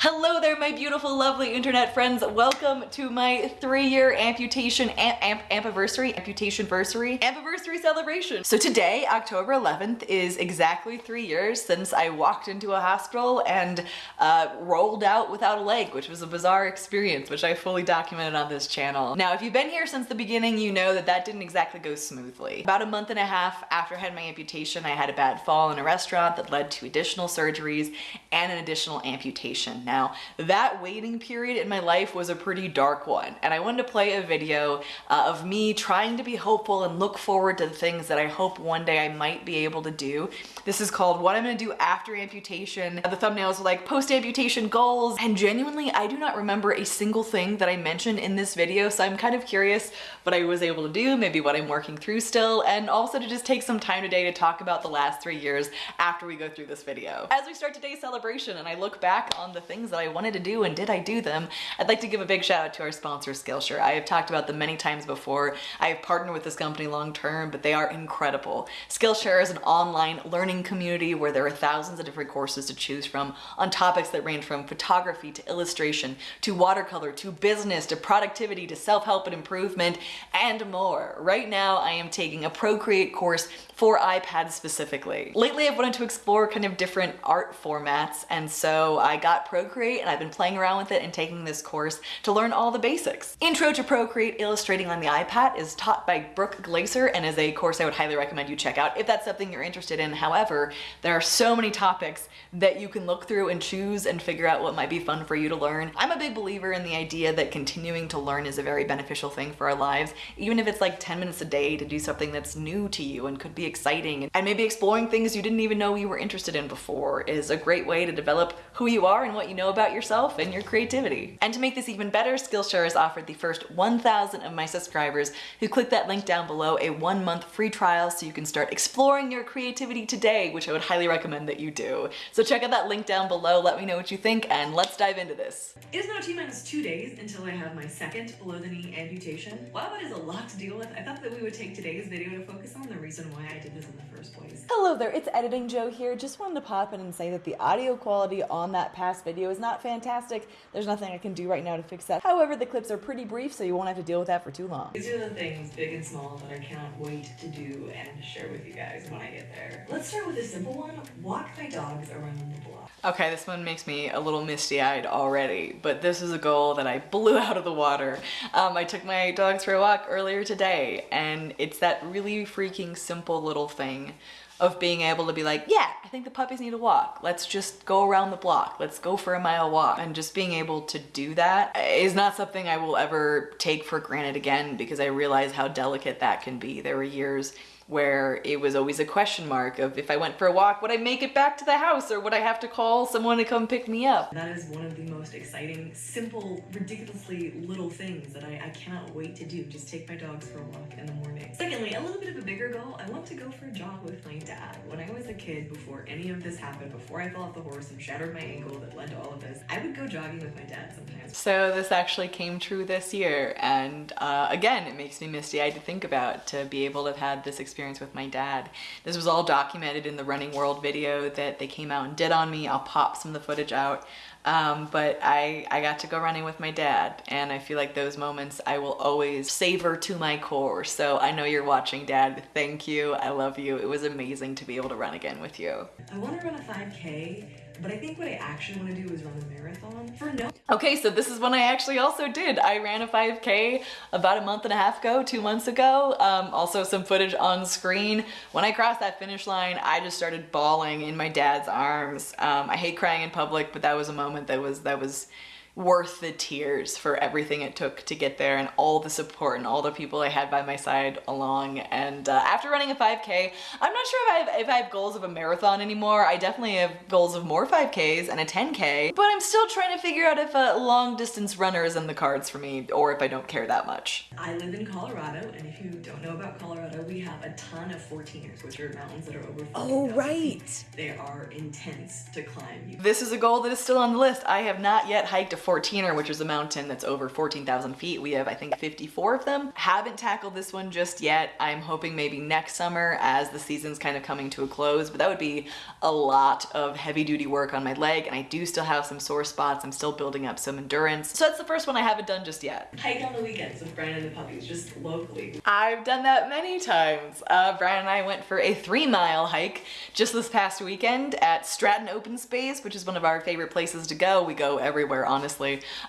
Hello there, my beautiful, lovely internet friends. Welcome to my three-year amputation amp, amp ampiversary, amputation versary, ampiversary celebration. So today, October 11th, is exactly three years since I walked into a hospital and uh, rolled out without a leg, which was a bizarre experience, which I fully documented on this channel. Now, if you've been here since the beginning, you know that that didn't exactly go smoothly. About a month and a half after I had my amputation, I had a bad fall in a restaurant that led to additional surgeries and an additional amputation. Now, that waiting period in my life was a pretty dark one, and I wanted to play a video uh, of me trying to be hopeful and look forward to the things that I hope one day I might be able to do. This is called What I'm Gonna Do After Amputation. The thumbnails are like post-amputation goals, and genuinely, I do not remember a single thing that I mentioned in this video, so I'm kind of curious what I was able to do, maybe what I'm working through still, and also to just take some time today to talk about the last three years after we go through this video. As we start today's celebration and I look back on the things things that I wanted to do and did I do them, I'd like to give a big shout out to our sponsor Skillshare. I have talked about them many times before. I have partnered with this company long term, but they are incredible. Skillshare is an online learning community where there are thousands of different courses to choose from on topics that range from photography to illustration to watercolor to business to productivity to self-help and improvement and more. Right now I am taking a Procreate course for iPads specifically. Lately I've wanted to explore kind of different art formats and so I got Procreate Procreate and I've been playing around with it and taking this course to learn all the basics. Intro to Procreate Illustrating on the iPad is taught by Brooke Glaser and is a course I would highly recommend you check out if that's something you're interested in. However, there are so many topics that you can look through and choose and figure out what might be fun for you to learn. I'm a big believer in the idea that continuing to learn is a very beneficial thing for our lives, even if it's like 10 minutes a day to do something that's new to you and could be exciting. And maybe exploring things you didn't even know you were interested in before is a great way to develop who you are and what you know about yourself and your creativity. And to make this even better, Skillshare has offered the first 1,000 of my subscribers who click that link down below a one month free trial so you can start exploring your creativity today, which I would highly recommend that you do. So check out that link down below, let me know what you think, and let's dive into this. It is now T minus two days until I have my second below the knee amputation. While that is a lot to deal with, I thought that we would take today's video to focus on the reason why I did this in the first place. Hello there, it's Editing Joe here. Just wanted to pop in and say that the audio quality on that past video is not fantastic. There's nothing I can do right now to fix that. However, the clips are pretty brief, so you won't have to deal with that for too long. These are the things, big and small, that I cannot wait to do and share with you guys when I get there. Let's start with a simple one, walk my dogs around the block. Okay, this one makes me a little misty-eyed already, but this is a goal that I blew out of the water. Um, I took my dogs for a walk earlier today, and it's that really freaking simple little thing of being able to be like, yeah, I think the puppies need a walk. Let's just go around the block. Let's go for a mile walk. And just being able to do that is not something I will ever take for granted again because I realize how delicate that can be. There were years where it was always a question mark of if I went for a walk, would I make it back to the house or would I have to call someone to come pick me up? That is one of the most exciting, simple, ridiculously little things that I, I cannot wait to do. Just take my dogs for a walk in the morning. Secondly, a little bit of a bigger goal, I want to go for a jog with my dad. When I was a kid, before any of this happened, before I fell off the horse and shattered my ankle that led to all of this, I would go jogging with my dad sometimes. So this actually came true this year and uh, again, it makes me misty-eyed to think about to be able to have had this experience experience with my dad. This was all documented in the Runner's World video that they came out and did on me. I'll pop some of the footage out. Um, but I, I got to go running with my dad and I feel like those moments I will always savor to my core. So I know you're watching dad. Thank you. I love you. It was amazing to be able to run again with you. I want to run a 5k but I think what I actually want to do is run a marathon for no- Okay, so this is one I actually also did. I ran a 5K about a month and a half ago, two months ago. Um, also some footage on screen. When I crossed that finish line, I just started bawling in my dad's arms. Um, I hate crying in public, but that was a moment that was, that was, worth the tears for everything it took to get there and all the support and all the people I had by my side along. And uh, after running a 5K, I'm not sure if I, have, if I have goals of a marathon anymore. I definitely have goals of more 5Ks and a 10K, but I'm still trying to figure out if a long distance runner is in the cards for me or if I don't care that much. I live in Colorado and if you don't know about Colorado, we have a ton of 14ers, which are mountains that are over Oh, right. Feet. They are intense to climb. This is a goal that is still on the list. I have not yet hiked a Fourteener, which is a mountain that's over 14,000 feet. We have, I think, 54 of them. Haven't tackled this one just yet. I'm hoping maybe next summer as the season's kind of coming to a close, but that would be a lot of heavy duty work on my leg. And I do still have some sore spots. I'm still building up some endurance. So that's the first one I haven't done just yet. Hike on the weekends with Brian and the puppies, just locally. I've done that many times. Uh, Brian and I went for a three mile hike just this past weekend at Stratton Open Space, which is one of our favorite places to go. We go everywhere, honestly.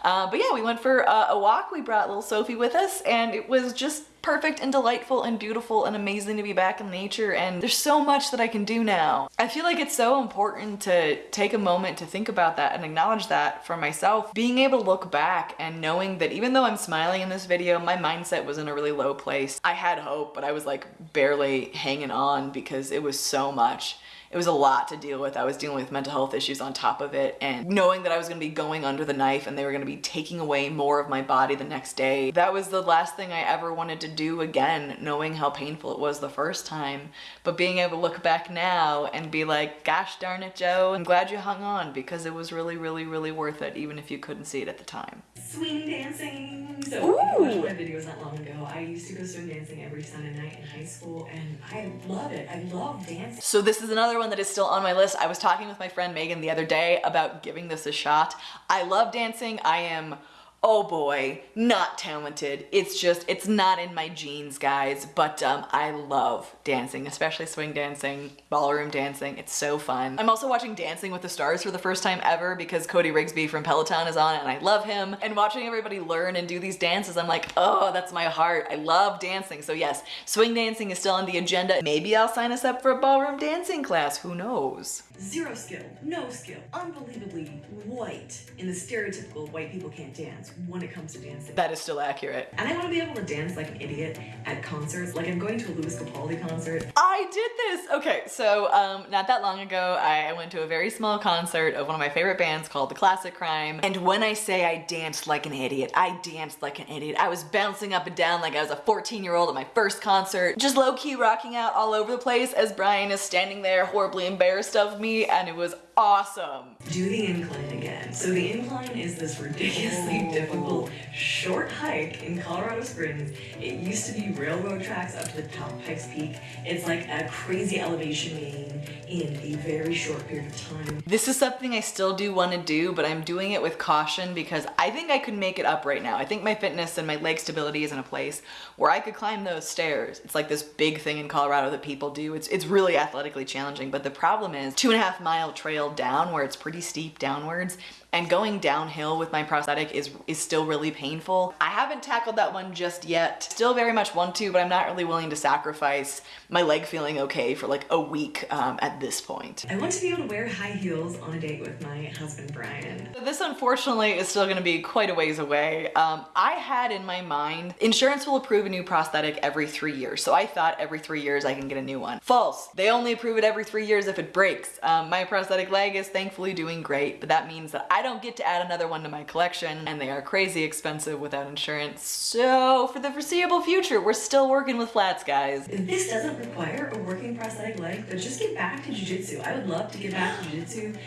Uh, but yeah, we went for uh, a walk. We brought little Sophie with us and it was just perfect and delightful and beautiful and amazing to be back in nature and there's so much that I can do now. I feel like it's so important to take a moment to think about that and acknowledge that for myself. Being able to look back and knowing that even though I'm smiling in this video, my mindset was in a really low place. I had hope, but I was like barely hanging on because it was so much it was a lot to deal with. I was dealing with mental health issues on top of it and knowing that I was gonna be going under the knife and they were gonna be taking away more of my body the next day. That was the last thing I ever wanted to do again, knowing how painful it was the first time. But being able to look back now and be like, gosh darn it, Joe, I'm glad you hung on because it was really, really, really worth it, even if you couldn't see it at the time. Swing dancing! So, if you watched my videos not long ago, I used to go swing dancing every Sunday night in high school and I love it. I love dancing. So this is another one that is still on my list. I was talking with my friend Megan the other day about giving this a shot. I love dancing. I am oh boy, not talented. It's just, it's not in my genes, guys, but um, I love dancing, especially swing dancing, ballroom dancing. It's so fun. I'm also watching Dancing with the Stars for the first time ever because Cody Rigsby from Peloton is on it and I love him. And watching everybody learn and do these dances, I'm like, oh, that's my heart. I love dancing. So yes, swing dancing is still on the agenda. Maybe I'll sign us up for a ballroom dancing class, who knows? Zero skill, no skill, unbelievably white in the stereotypical white people can't dance when it comes to dancing. That is still accurate. And I want to be able to dance like an idiot at concerts. Like I'm going to a Lewis Capaldi concert. I did this! Okay, so um, not that long ago, I went to a very small concert of one of my favorite bands called The Classic Crime. And when I say I danced like an idiot, I danced like an idiot. I was bouncing up and down like I was a 14 year old at my first concert, just low key rocking out all over the place as Brian is standing there horribly embarrassed of me and it was awesome. Do the incline again. So the incline is this ridiculously oh. difficult short hike in Colorado Springs. It used to be railroad tracks up to the top of Pikes Peak. It's like a crazy elevation gain in a very short period of time. This is something I still do want to do, but I'm doing it with caution because I think I could make it up right now. I think my fitness and my leg stability is in a place where I could climb those stairs. It's like this big thing in Colorado that people do. It's, it's really athletically challenging, but the problem is two and a half mile trail down where it's pretty steep downwards and going downhill with my prosthetic is, is still really painful. I haven't tackled that one just yet. Still very much want to, but I'm not really willing to sacrifice my leg feeling okay for like a week um, at this point. I want to be able to wear high heels on a date with my husband, Brian. This unfortunately is still gonna be quite a ways away. Um, I had in my mind, insurance will approve a new prosthetic every three years. So I thought every three years I can get a new one. False. They only approve it every three years if it breaks. Um, my prosthetic leg is thankfully doing great, but that means that I I don't get to add another one to my collection and they are crazy expensive without insurance. So for the foreseeable future, we're still working with flats, guys. This doesn't require a working prosthetic leg, but just get back to jujitsu. I would love to get back to jujitsu.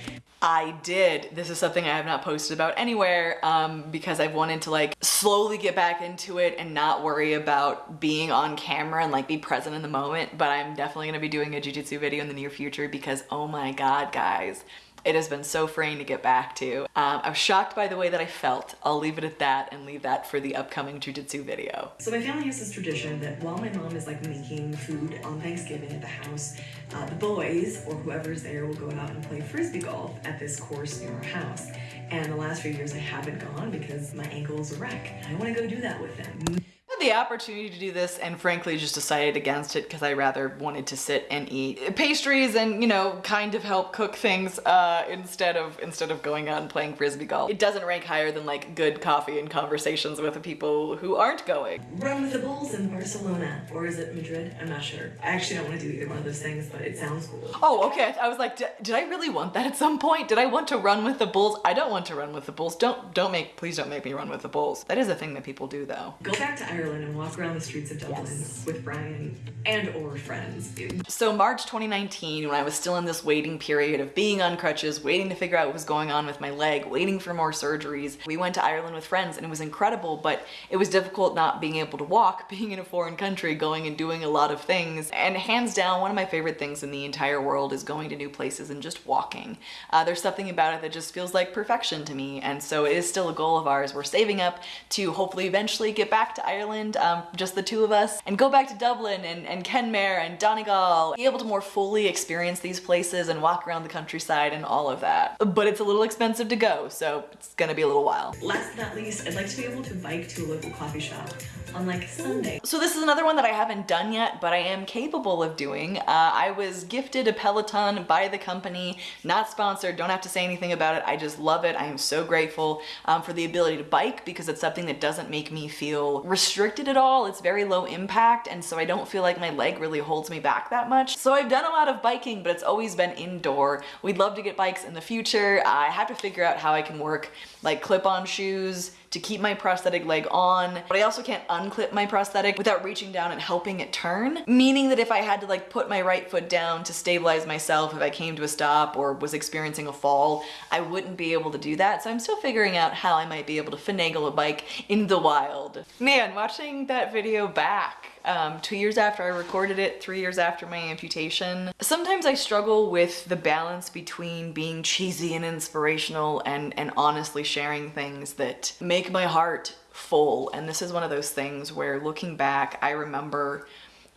I did. This is something I have not posted about anywhere um, because I've wanted to like slowly get back into it and not worry about being on camera and like be present in the moment. But I'm definitely gonna be doing a jujitsu video in the near future because oh my God, guys, it has been so freeing to get back to. Um, I was shocked by the way that I felt. I'll leave it at that and leave that for the upcoming jujitsu video. So my family has this tradition that while my mom is like making food on Thanksgiving at the house, uh, the boys or whoever's there will go out and play frisbee golf at this course near our house. And the last few years I haven't gone because my ankle is a wreck. I want to go do that with them the opportunity to do this and frankly just decided against it because I rather wanted to sit and eat pastries and you know kind of help cook things uh, instead of instead of going out and playing frisbee golf. It doesn't rank higher than like good coffee and conversations with the people who aren't going. Run with the Bulls in Barcelona or is it Madrid? I'm not sure. I actually don't want to do either one of those things but it sounds cool. Oh okay I was like did I really want that at some point? Did I want to run with the Bulls? I don't want to run with the Bulls. Don't don't make please don't make me run with the Bulls. That is a thing that people do though. Go back to Ireland Ireland and walk around the streets of Dublin Yes. with Brian and or friends. So March 2019, when I was still in this waiting period of being on crutches, waiting to figure out what was going on with my leg, waiting for more surgeries, we went to Ireland with friends and it was incredible, but it was difficult not being able to walk, being in a foreign country, going and doing a lot of things. And hands down, one of my favorite things in the entire world is going to new places and just walking. Uh, there's something about it that just feels like perfection to me. And so it is still a goal of ours. We're saving up to hopefully eventually get back to Ireland, um, just the two of us, and go back to Dublin and, and Kenmare and Donegal, be able to more fully experience these places and walk around the countryside and all of that. But it's a little expensive to go, so it's gonna be a little while. Last but not least, I'd like to be able to bike to a local coffee shop on like Sunday. So this is another one that I haven't done yet, but I am capable of doing. Uh, I was gifted a Peloton by the company, not sponsored, don't have to say anything about it. I just love it. I am so grateful um, for the ability to bike because it's something that doesn't make me feel restricted at all. It's very low impact, and so I don't feel like my leg really holds me back that much. So I've done a lot of biking, but it's always been indoor. We'd love to get bikes in the future. I have to figure out how I can work like clip-on shoes to keep my prosthetic leg on, but I also can't unclip my prosthetic without reaching down and helping it turn. Meaning that if I had to like put my right foot down to stabilize myself if I came to a stop or was experiencing a fall, I wouldn't be able to do that. So I'm still figuring out how I might be able to finagle a bike in the wild. Man, watching that video back, um, two years after I recorded it, three years after my amputation. Sometimes I struggle with the balance between being cheesy and inspirational and, and honestly sharing things that make my heart full. And this is one of those things where looking back, I remember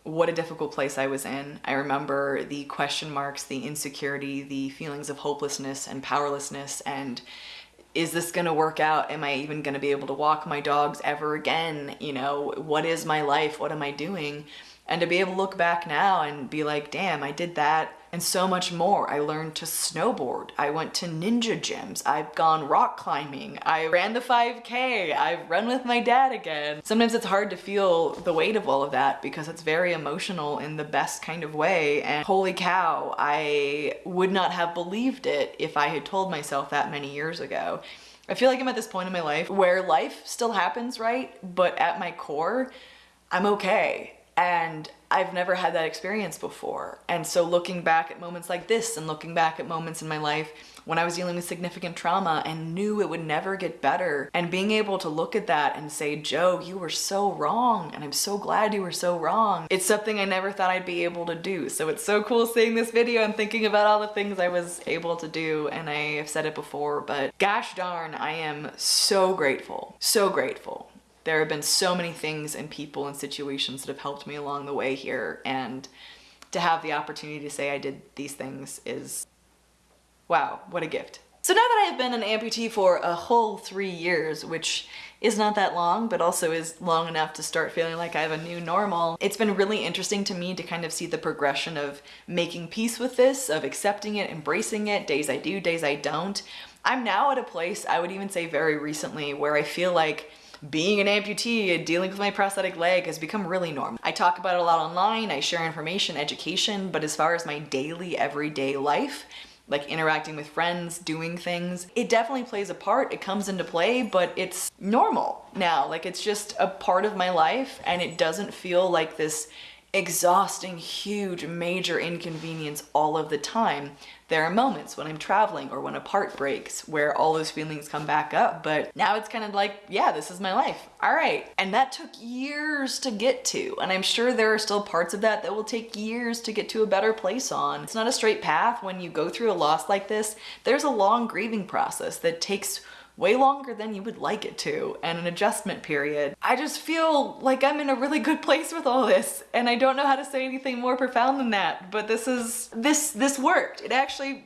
what a difficult place I was in. I remember the question marks, the insecurity, the feelings of hopelessness and powerlessness and is this gonna work out? Am I even gonna be able to walk my dogs ever again? You know, what is my life? What am I doing? And to be able to look back now and be like, damn, I did that and so much more. I learned to snowboard. I went to ninja gyms. I've gone rock climbing. I ran the 5K. I've run with my dad again. Sometimes it's hard to feel the weight of all of that because it's very emotional in the best kind of way. And holy cow, I would not have believed it if I had told myself that many years ago. I feel like I'm at this point in my life where life still happens, right? But at my core, I'm okay. And I've never had that experience before. And so looking back at moments like this and looking back at moments in my life when I was dealing with significant trauma and knew it would never get better and being able to look at that and say, Joe, you were so wrong. And I'm so glad you were so wrong. It's something I never thought I'd be able to do. So it's so cool seeing this video and thinking about all the things I was able to do. And I have said it before, but gosh darn, I am so grateful, so grateful there have been so many things and people and situations that have helped me along the way here and to have the opportunity to say I did these things is wow, what a gift. So now that I've been an amputee for a whole three years, which is not that long, but also is long enough to start feeling like I have a new normal, it's been really interesting to me to kind of see the progression of making peace with this, of accepting it, embracing it, days I do, days I don't. I'm now at a place, I would even say very recently, where I feel like being an amputee and dealing with my prosthetic leg has become really normal. I talk about it a lot online, I share information, education, but as far as my daily, everyday life, like interacting with friends, doing things, it definitely plays a part, it comes into play, but it's normal now. Like it's just a part of my life and it doesn't feel like this exhausting, huge, major inconvenience all of the time. There are moments when I'm traveling or when a part breaks where all those feelings come back up, but now it's kind of like, yeah, this is my life. All right. And that took years to get to. And I'm sure there are still parts of that that will take years to get to a better place on. It's not a straight path. When you go through a loss like this, there's a long grieving process that takes way longer than you would like it to and an adjustment period. I just feel like I'm in a really good place with all this and I don't know how to say anything more profound than that, but this is, this, this worked. It actually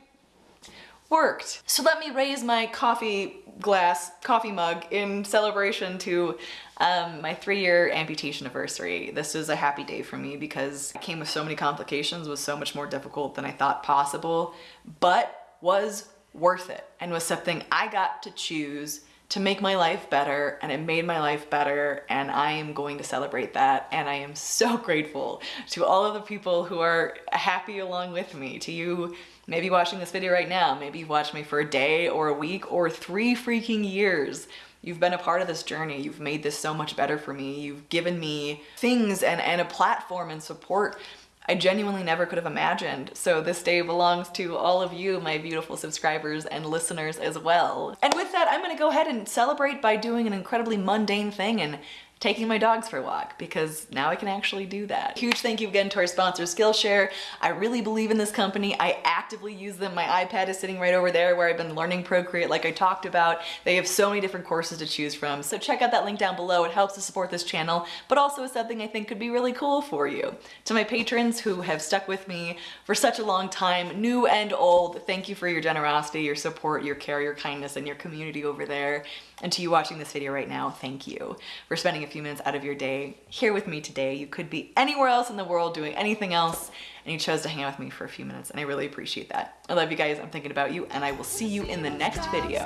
worked. So let me raise my coffee glass, coffee mug in celebration to um, my three-year amputation anniversary. This was a happy day for me because it came with so many complications, was so much more difficult than I thought possible, but was worth it and was something I got to choose to make my life better and it made my life better and I am going to celebrate that and I am so grateful to all of the people who are happy along with me, to you maybe watching this video right now, maybe you've watched me for a day or a week or three freaking years. You've been a part of this journey. You've made this so much better for me. You've given me things and, and a platform and support I genuinely never could have imagined. So this day belongs to all of you, my beautiful subscribers and listeners as well. And with that, I'm gonna go ahead and celebrate by doing an incredibly mundane thing and taking my dogs for a walk because now I can actually do that. Huge thank you again to our sponsor Skillshare. I really believe in this company. I actively use them. My iPad is sitting right over there where I've been learning Procreate like I talked about. They have so many different courses to choose from. So check out that link down below. It helps to support this channel, but also is something I think could be really cool for you. To my patrons who have stuck with me for such a long time, new and old, thank you for your generosity, your support, your care, your kindness, and your community over there. And to you watching this video right now, thank you for spending a few minutes out of your day here with me today. You could be anywhere else in the world doing anything else, and you chose to hang out with me for a few minutes, and I really appreciate that. I love you guys, I'm thinking about you, and I will see you in the next video.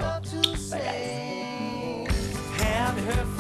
Bye guys.